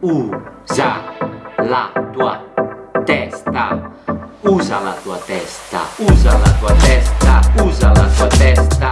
Usa la tua testa. Usa la tua testa. Usa la tua testa. Usa la tua testa.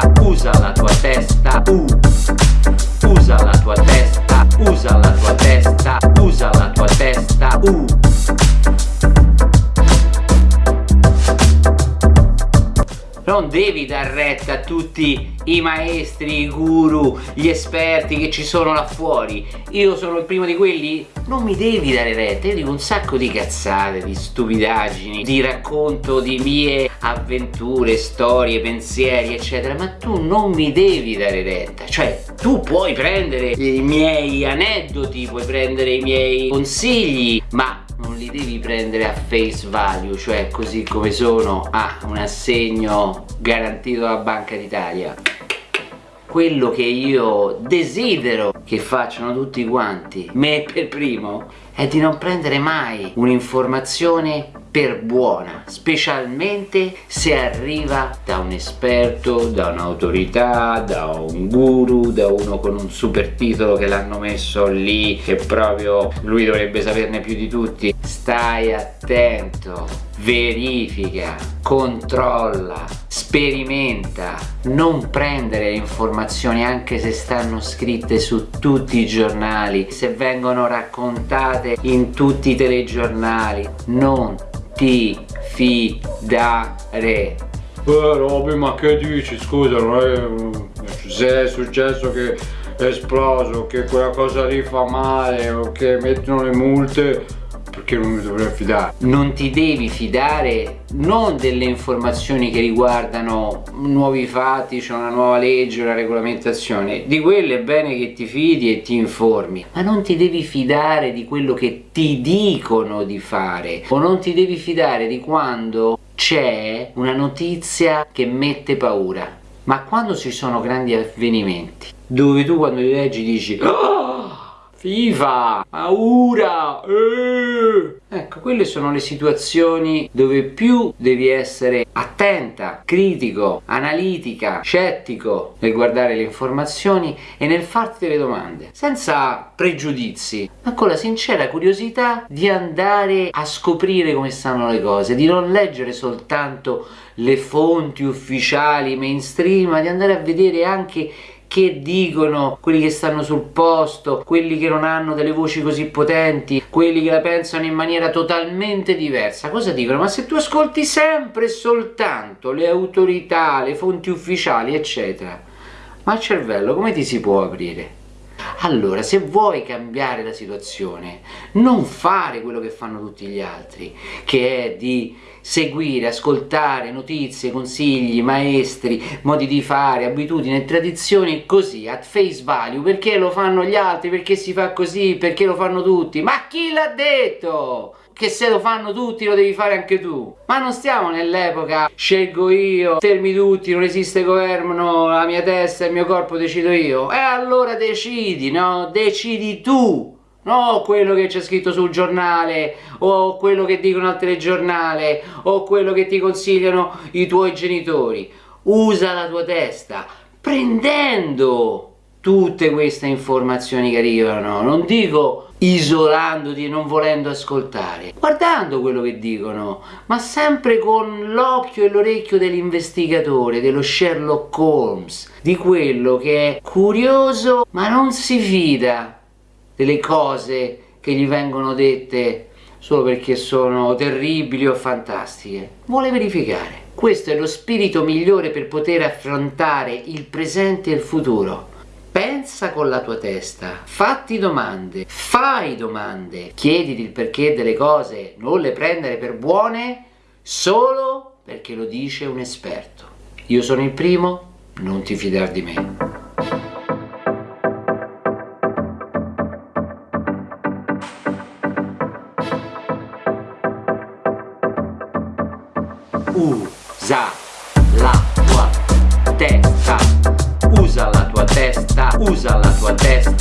Non devi dar retta a tutti i maestri, i guru, gli esperti che ci sono là fuori. Io sono il primo di quelli? Non mi devi dare retta io dico un sacco di cazzate, di stupidaggini di racconto di mie avventure, storie, pensieri eccetera ma tu non mi devi dare retta. Cioè tu puoi prendere i miei aneddoti puoi prendere i miei consigli ma li devi prendere a face value cioè così come sono a un assegno garantito dalla Banca d'Italia. Quello che io desidero che facciano tutti quanti me per primo è di non prendere mai un'informazione per buona specialmente se arriva da un esperto, da un'autorità, da un guru, da uno con un super titolo che l'hanno messo lì che proprio lui dovrebbe saperne più di tutti. Stai attento verifica, controlla, sperimenta. Non prendere le informazioni anche se stanno scritte su tutti i giornali se vengono raccontate in tutti i telegiornali. Non ti fidare. Eh Robby ma che dici? Scusa non è se è successo che è esploso che quella cosa lì fa male o che mettono le multe perché non mi dovrei fidare. Non ti devi fidare non delle informazioni che riguardano nuovi fatti c'è una nuova legge una regolamentazione. Di quelle è bene che ti fidi e ti informi ma non ti devi fidare di quello che ti dicono di fare. O non ti devi fidare di quando c'è una notizia che mette paura. Ma quando ci sono grandi avvenimenti dove tu quando li leggi dici oh! FIFA, paura, eh. ecco quelle sono le situazioni dove più devi essere attenta, critico, analitica, scettico nel guardare le informazioni e nel farti delle domande senza pregiudizi ma con la sincera curiosità di andare a scoprire come stanno le cose di non leggere soltanto le fonti ufficiali mainstream ma di andare a vedere anche che dicono quelli che stanno sul posto, quelli che non hanno delle voci così potenti, quelli che la pensano in maniera totalmente diversa. Cosa dicono? Ma se tu ascolti sempre e soltanto le autorità, le fonti ufficiali, eccetera, ma il cervello come ti si può aprire? Allora, se vuoi cambiare la situazione, non fare quello che fanno tutti gli altri, che è di seguire, ascoltare notizie, consigli, maestri, modi di fare, abitudini e tradizioni così, at face value, perché lo fanno gli altri, perché si fa così, perché lo fanno tutti, ma chi l'ha detto? Che se lo fanno tutti lo devi fare anche tu. Ma non stiamo nell'epoca scelgo io fermi tutti non esiste governo la mia testa il mio corpo decido io. E allora decidi no? Decidi tu no quello che c'è scritto sul giornale o quello che dicono al telegiornale o quello che ti consigliano i tuoi genitori. Usa la tua testa prendendo tutte queste informazioni che arrivano. Non dico isolandoti e non volendo ascoltare guardando quello che dicono ma sempre con l'occhio e l'orecchio dell'investigatore dello Sherlock Holmes di quello che è curioso ma non si fida delle cose che gli vengono dette solo perché sono terribili o fantastiche. Vuole verificare. Questo è lo spirito migliore per poter affrontare il presente e il futuro pensa con la tua testa fatti domande fai domande chiediti il perché delle cose non le prendere per buone solo perché lo dice un esperto. Io sono il primo non ti fidare di me. Usa testa usa la tua testa